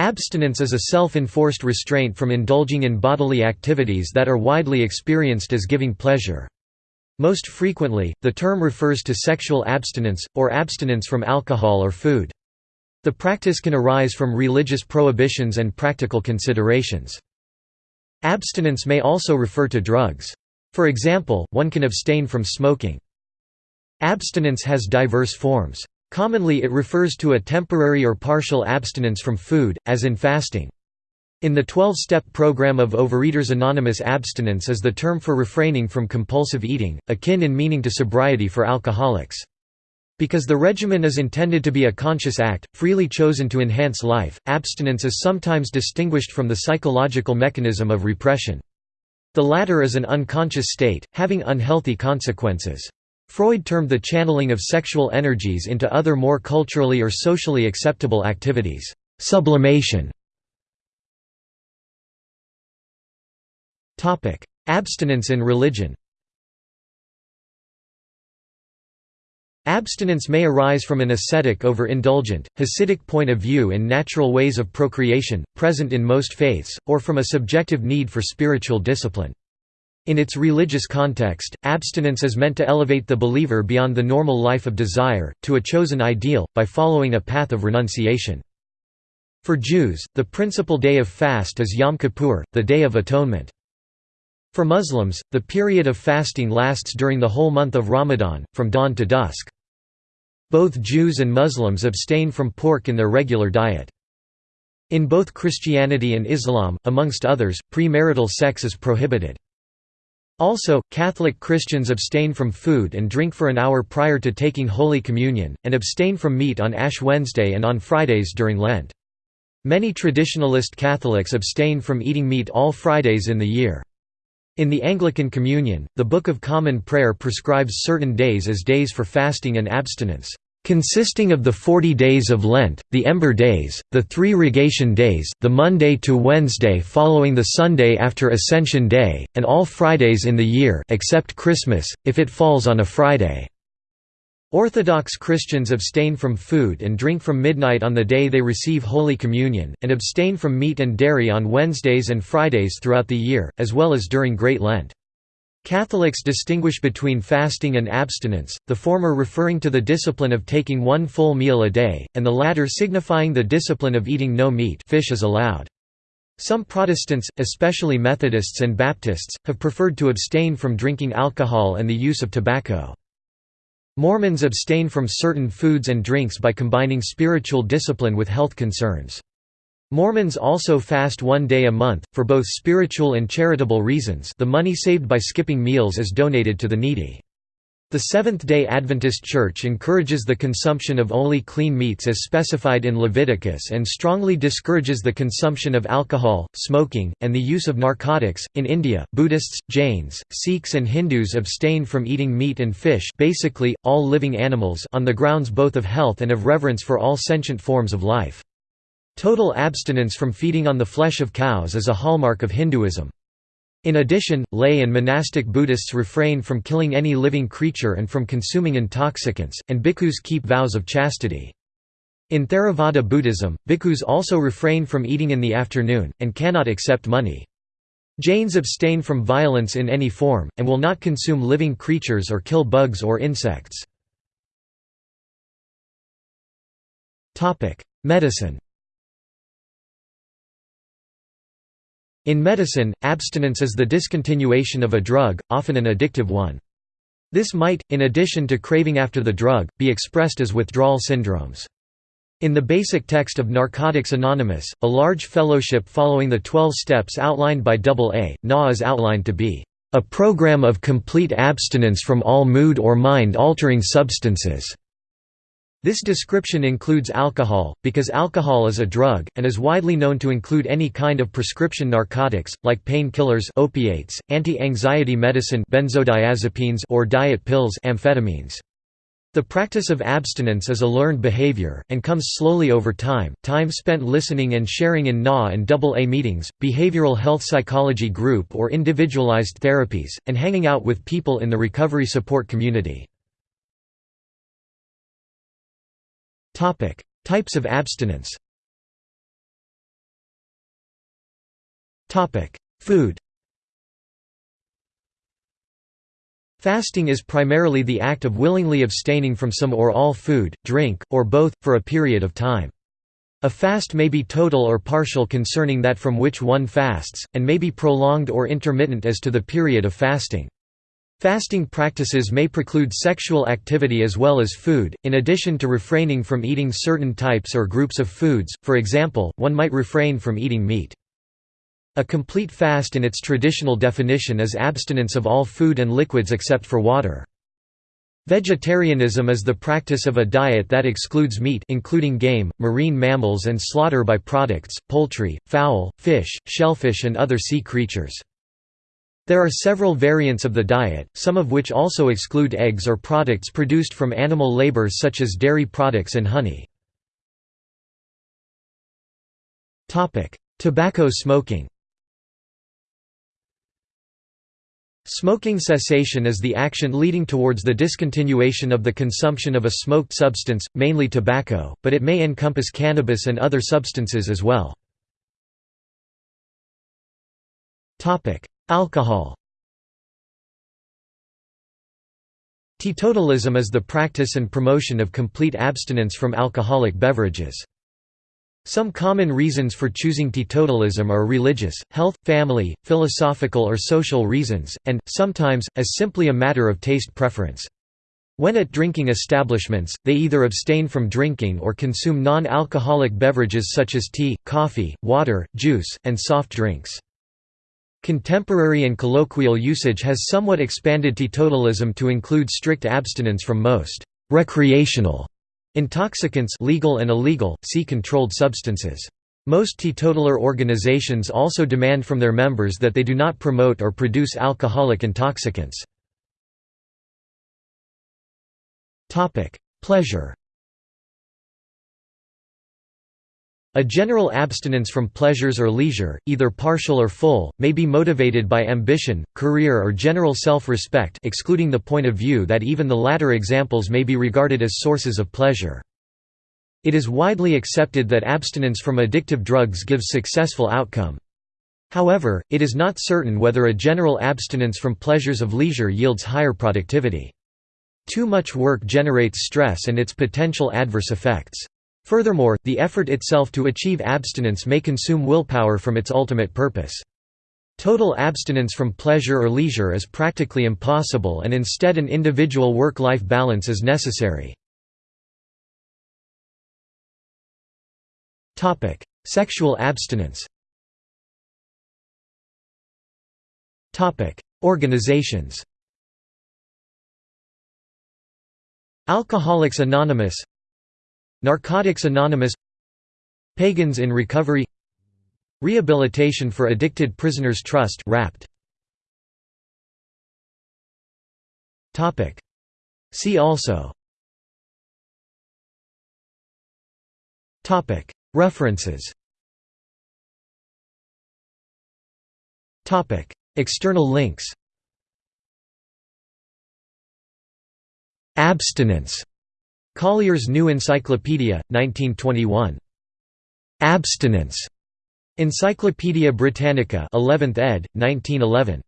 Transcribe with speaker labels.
Speaker 1: Abstinence is a self-enforced restraint from indulging in bodily activities that are widely experienced as giving pleasure. Most frequently, the term refers to sexual abstinence, or abstinence from alcohol or food. The practice can arise from religious prohibitions and practical considerations. Abstinence may also refer to drugs. For example, one can abstain from smoking. Abstinence has diverse forms. Commonly it refers to a temporary or partial abstinence from food, as in fasting. In the 12-step program of Overeaters Anonymous abstinence is the term for refraining from compulsive eating, akin in meaning to sobriety for alcoholics. Because the regimen is intended to be a conscious act, freely chosen to enhance life, abstinence is sometimes distinguished from the psychological mechanism of repression. The latter is an unconscious state, having unhealthy consequences. Freud termed the channeling of sexual energies into other more culturally or socially acceptable activities, sublimation. Abstinence in religion Abstinence may arise from an ascetic over indulgent, Hasidic point of view in natural ways of procreation, present in most faiths, or from a subjective need for spiritual discipline. In its religious context, abstinence is meant to elevate the believer beyond the normal life of desire, to a chosen ideal, by following a path of renunciation. For Jews, the principal day of fast is Yom Kippur, the Day of Atonement. For Muslims, the period of fasting lasts during the whole month of Ramadan, from dawn to dusk. Both Jews and Muslims abstain from pork in their regular diet. In both Christianity and Islam, amongst others, premarital sex is prohibited. Also, Catholic Christians abstain from food and drink for an hour prior to taking Holy Communion, and abstain from meat on Ash Wednesday and on Fridays during Lent. Many traditionalist Catholics abstain from eating meat all Fridays in the year. In the Anglican Communion, the Book of Common Prayer prescribes certain days as days for fasting and abstinence consisting of the forty days of Lent, the Ember Days, the three Rogation Days, the Monday to Wednesday following the Sunday after Ascension Day, and all Fridays in the year except Christmas, if it falls on a Friday. Orthodox Christians abstain from food and drink from midnight on the day they receive Holy Communion, and abstain from meat and dairy on Wednesdays and Fridays throughout the year, as well as during Great Lent. Catholics distinguish between fasting and abstinence, the former referring to the discipline of taking one full meal a day, and the latter signifying the discipline of eating no meat fish is allowed. Some Protestants, especially Methodists and Baptists, have preferred to abstain from drinking alcohol and the use of tobacco. Mormons abstain from certain foods and drinks by combining spiritual discipline with health concerns. Mormons also fast one day a month, for both spiritual and charitable reasons the money saved by skipping meals is donated to the needy. The Seventh-day Adventist Church encourages the consumption of only clean meats as specified in Leviticus and strongly discourages the consumption of alcohol, smoking, and the use of narcotics. In India, Buddhists, Jains, Sikhs and Hindus abstain from eating meat and fish, basically all living animals, on the grounds both of health and of reverence for all sentient forms of life. Total abstinence from feeding on the flesh of cows is a hallmark of Hinduism. In addition, lay and monastic Buddhists refrain from killing any living creature and from consuming intoxicants, and bhikkhus keep vows of chastity. In Theravada Buddhism, bhikkhus also refrain from eating in the afternoon, and cannot accept money. Jains abstain from violence in any form, and will not consume living creatures or kill bugs or insects. Medicine In medicine, abstinence is the discontinuation of a drug, often an addictive one. This might, in addition to craving after the drug, be expressed as withdrawal syndromes. In the basic text of Narcotics Anonymous, a large fellowship following the 12 steps outlined by AA, NA is outlined to be a program of complete abstinence from all mood or mind-altering substances. This description includes alcohol, because alcohol is a drug, and is widely known to include any kind of prescription narcotics, like painkillers opiates, anti-anxiety medicine benzodiazepines or diet pills amphetamines. The practice of abstinence is a learned behavior, and comes slowly over time, time spent listening and sharing in NA and AA meetings, behavioral health psychology group or individualized therapies, and hanging out with people in the recovery support community. Types of abstinence Food Fasting is primarily the act of willingly abstaining from some or all food, drink, or both, for a period of time. A fast may be total or partial concerning that from which one fasts, and may be prolonged or intermittent as to the period of fasting. Fasting practices may preclude sexual activity as well as food, in addition to refraining from eating certain types or groups of foods, for example, one might refrain from eating meat. A complete fast in its traditional definition is abstinence of all food and liquids except for water. Vegetarianism is the practice of a diet that excludes meat including game, marine mammals and slaughter by products, poultry, fowl, fish, shellfish and other sea creatures. There are several variants of the diet, some of which also exclude eggs or products produced from animal labor such as dairy products and honey. Tobacco smoking Smoking cessation is the action leading towards the discontinuation of the consumption of a smoked substance, mainly tobacco, but it may encompass cannabis and other substances as well. Alcohol Teetotalism is the practice and promotion of complete abstinence from alcoholic beverages. Some common reasons for choosing teetotalism are religious, health, family, philosophical or social reasons, and, sometimes, as simply a matter of taste preference. When at drinking establishments, they either abstain from drinking or consume non-alcoholic beverages such as tea, coffee, water, juice, and soft drinks. Contemporary and colloquial usage has somewhat expanded teetotalism to include strict abstinence from most «recreational» Intoxicants legal and illegal, see controlled substances. Most teetotaler organizations also demand from their members that they do not promote or produce alcoholic intoxicants. Pleasure A general abstinence from pleasures or leisure, either partial or full, may be motivated by ambition, career or general self-respect excluding the point of view that even the latter examples may be regarded as sources of pleasure. It is widely accepted that abstinence from addictive drugs gives successful outcome. However, it is not certain whether a general abstinence from pleasures of leisure yields higher productivity. Too much work generates stress and its potential adverse effects. Furthermore, the effort itself to achieve abstinence may consume willpower from its ultimate purpose. Total abstinence from pleasure or leisure is practically impossible and instead an individual work-life balance is necessary. Sexual abstinence Organizations Alcoholics Anonymous Narcotics Anonymous Pagans in Recovery Rehabilitation for Addicted Prisoners Trust Topic. See also. Topic. References. Topic. External links. Abstinence Collier's New Encyclopedia, 1921. Abstinence. Encyclopædia Britannica 11th ed., 1911.